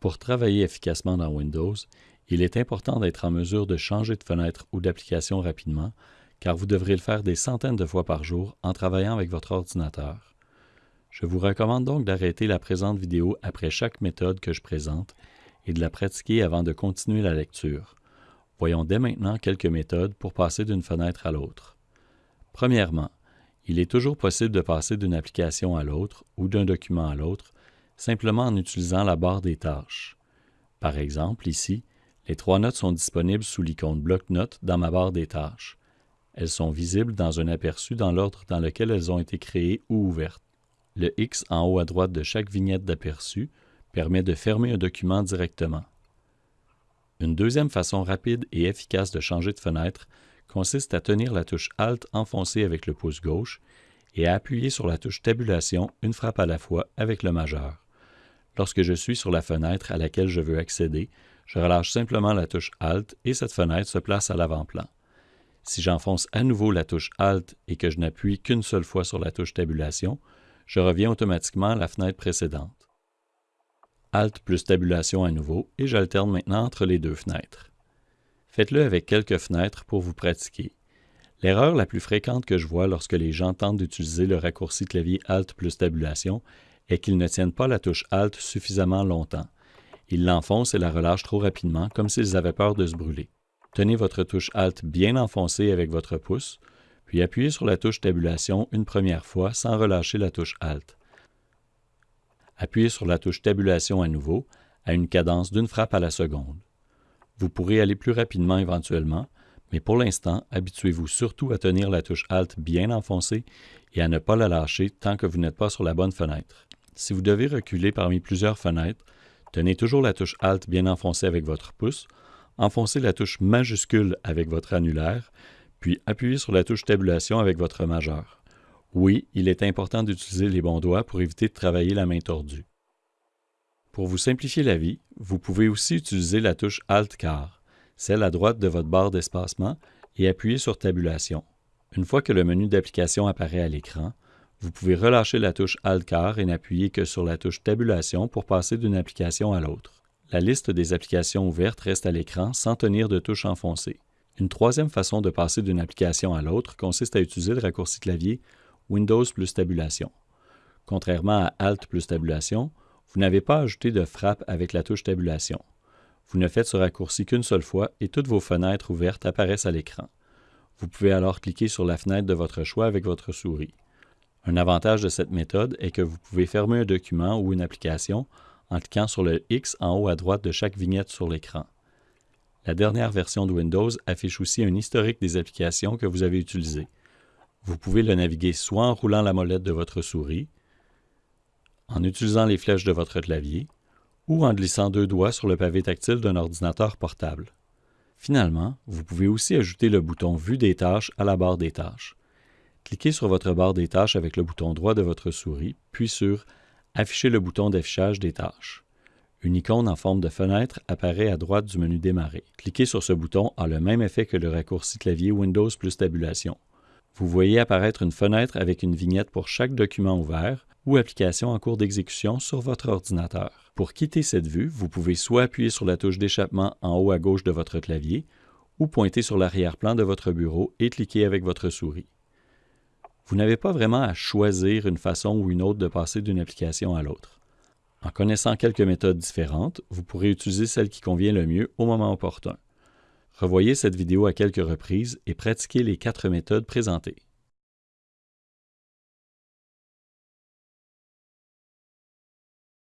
Pour travailler efficacement dans Windows, il est important d'être en mesure de changer de fenêtre ou d'application rapidement, car vous devrez le faire des centaines de fois par jour en travaillant avec votre ordinateur. Je vous recommande donc d'arrêter la présente vidéo après chaque méthode que je présente et de la pratiquer avant de continuer la lecture. Voyons dès maintenant quelques méthodes pour passer d'une fenêtre à l'autre. Premièrement, il est toujours possible de passer d'une application à l'autre ou d'un document à l'autre simplement en utilisant la barre des tâches. Par exemple, ici, les trois notes sont disponibles sous l'icône bloc-notes dans ma barre des tâches. Elles sont visibles dans un aperçu dans l'ordre dans lequel elles ont été créées ou ouvertes. Le X en haut à droite de chaque vignette d'aperçu permet de fermer un document directement. Une deuxième façon rapide et efficace de changer de fenêtre consiste à tenir la touche Alt enfoncée avec le pouce gauche et à appuyer sur la touche Tabulation une frappe à la fois avec le majeur. Lorsque je suis sur la fenêtre à laquelle je veux accéder, je relâche simplement la touche Alt et cette fenêtre se place à l'avant-plan. Si j'enfonce à nouveau la touche Alt et que je n'appuie qu'une seule fois sur la touche Tabulation, je reviens automatiquement à la fenêtre précédente. Alt plus tabulation à nouveau et j'alterne maintenant entre les deux fenêtres. Faites-le avec quelques fenêtres pour vous pratiquer. L'erreur la plus fréquente que je vois lorsque les gens tentent d'utiliser le raccourci clavier Alt plus tabulation est qu'ils ne tiennent pas la touche Alt suffisamment longtemps. Ils l'enfoncent et la relâchent trop rapidement comme s'ils avaient peur de se brûler. Tenez votre touche Alt bien enfoncée avec votre pouce, puis appuyez sur la touche Tabulation une première fois sans relâcher la touche Alt. Appuyez sur la touche Tabulation à nouveau, à une cadence d'une frappe à la seconde. Vous pourrez aller plus rapidement éventuellement, mais pour l'instant, habituez-vous surtout à tenir la touche Alt bien enfoncée et à ne pas la lâcher tant que vous n'êtes pas sur la bonne fenêtre. Si vous devez reculer parmi plusieurs fenêtres, tenez toujours la touche Alt bien enfoncée avec votre pouce, enfoncez la touche majuscule avec votre annulaire, puis appuyez sur la touche Tabulation avec votre majeur. Oui, il est important d'utiliser les bons doigts pour éviter de travailler la main tordue. Pour vous simplifier la vie, vous pouvez aussi utiliser la touche Alt-Car, celle à droite de votre barre d'espacement, et appuyer sur Tabulation. Une fois que le menu d'application apparaît à l'écran, vous pouvez relâcher la touche Alt-Car et n'appuyer que sur la touche Tabulation pour passer d'une application à l'autre. La liste des applications ouvertes reste à l'écran sans tenir de touche enfoncée. Une troisième façon de passer d'une application à l'autre consiste à utiliser le raccourci clavier Windows plus tabulation. Contrairement à Alt plus tabulation, vous n'avez pas ajouté de frappe avec la touche tabulation. Vous ne faites ce raccourci qu'une seule fois et toutes vos fenêtres ouvertes apparaissent à l'écran. Vous pouvez alors cliquer sur la fenêtre de votre choix avec votre souris. Un avantage de cette méthode est que vous pouvez fermer un document ou une application en cliquant sur le X en haut à droite de chaque vignette sur l'écran. La dernière version de Windows affiche aussi un historique des applications que vous avez utilisées. Vous pouvez le naviguer soit en roulant la molette de votre souris, en utilisant les flèches de votre clavier, ou en glissant deux doigts sur le pavé tactile d'un ordinateur portable. Finalement, vous pouvez aussi ajouter le bouton Vue des tâches à la barre des tâches. Cliquez sur votre barre des tâches avec le bouton droit de votre souris, puis sur Afficher le bouton d'affichage des tâches. Une icône en forme de fenêtre apparaît à droite du menu Démarrer. Cliquer sur ce bouton a le même effet que le raccourci clavier Windows plus tabulation. Vous voyez apparaître une fenêtre avec une vignette pour chaque document ouvert ou application en cours d'exécution sur votre ordinateur. Pour quitter cette vue, vous pouvez soit appuyer sur la touche d'échappement en haut à gauche de votre clavier ou pointer sur l'arrière-plan de votre bureau et cliquer avec votre souris. Vous n'avez pas vraiment à choisir une façon ou une autre de passer d'une application à l'autre. En connaissant quelques méthodes différentes, vous pourrez utiliser celle qui convient le mieux au moment opportun. Revoyez cette vidéo à quelques reprises et pratiquez les quatre méthodes présentées.